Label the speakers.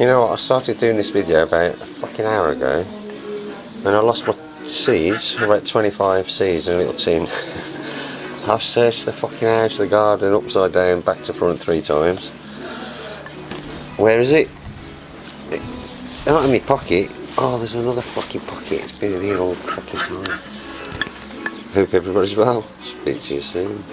Speaker 1: You know what, I started doing this video about a fucking hour ago and I lost my seeds, about 25 seeds in a little tin. I've searched the fucking house, the garden, upside down, back to front three times. Where is it? it not in my pocket. Oh, there's another fucking pocket. It's been in here all fucking time. Hope everybody's well. Speak to you soon.